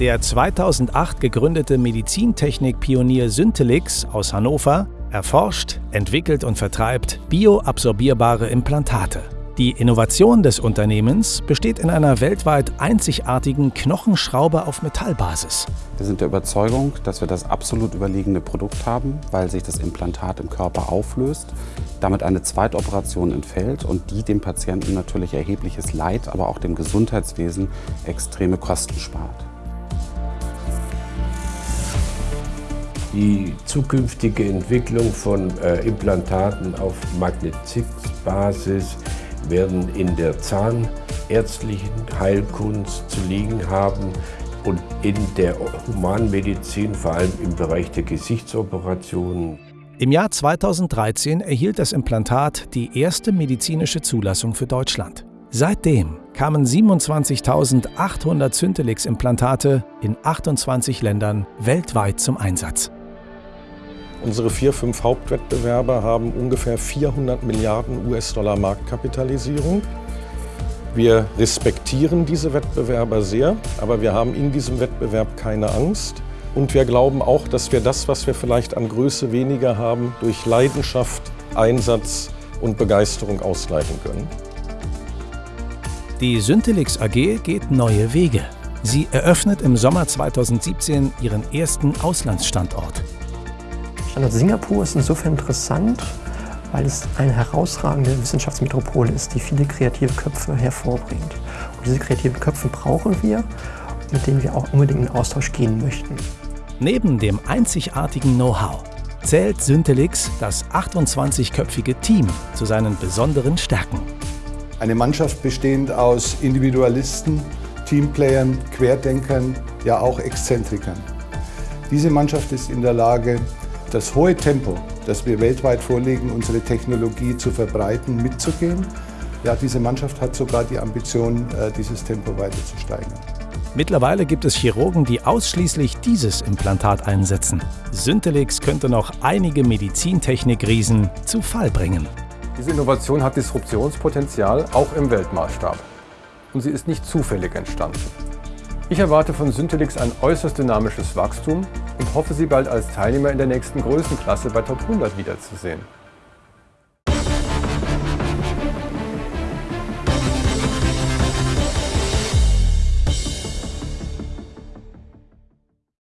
Der 2008 gegründete Medizintechnik-Pionier Syntelix aus Hannover erforscht, entwickelt und vertreibt bioabsorbierbare Implantate. Die Innovation des Unternehmens besteht in einer weltweit einzigartigen Knochenschraube auf Metallbasis. Wir sind der Überzeugung, dass wir das absolut überlegene Produkt haben, weil sich das Implantat im Körper auflöst, damit eine Zweitoperation entfällt und die dem Patienten natürlich erhebliches Leid, aber auch dem Gesundheitswesen extreme Kosten spart. Die zukünftige Entwicklung von äh, Implantaten auf Magnetitbasis werden in der zahnärztlichen Heilkunst zu liegen haben und in der Humanmedizin, vor allem im Bereich der Gesichtsoperationen. Im Jahr 2013 erhielt das Implantat die erste medizinische Zulassung für Deutschland. Seitdem kamen 27.800 Syntelix-Implantate in 28 Ländern weltweit zum Einsatz. Unsere vier, fünf Hauptwettbewerber haben ungefähr 400 Milliarden US-Dollar Marktkapitalisierung. Wir respektieren diese Wettbewerber sehr, aber wir haben in diesem Wettbewerb keine Angst. Und wir glauben auch, dass wir das, was wir vielleicht an Größe weniger haben, durch Leidenschaft, Einsatz und Begeisterung ausgleichen können. Die Syntelix AG geht neue Wege. Sie eröffnet im Sommer 2017 ihren ersten Auslandsstandort. Standort Singapur ist insofern interessant, weil es eine herausragende Wissenschaftsmetropole ist, die viele kreative Köpfe hervorbringt. Und diese kreativen Köpfe brauchen wir, mit denen wir auch unbedingt in Austausch gehen möchten. Neben dem einzigartigen Know-how zählt Syntelix das 28-köpfige Team zu seinen besonderen Stärken. Eine Mannschaft bestehend aus Individualisten, Teamplayern, Querdenkern, ja auch Exzentrikern. Diese Mannschaft ist in der Lage, das hohe Tempo, das wir weltweit vorlegen, unsere Technologie zu verbreiten, mitzugehen. Ja, diese Mannschaft hat sogar die Ambition, äh, dieses Tempo weiter zu steigern. Mittlerweile gibt es Chirurgen, die ausschließlich dieses Implantat einsetzen. Syntelix könnte noch einige Medizintechnik-Riesen zu Fall bringen. Diese Innovation hat Disruptionspotenzial, auch im Weltmaßstab. Und sie ist nicht zufällig entstanden. Ich erwarte von Syntelix ein äußerst dynamisches Wachstum und hoffe, Sie bald als Teilnehmer in der nächsten Größenklasse bei Top 100 wiederzusehen.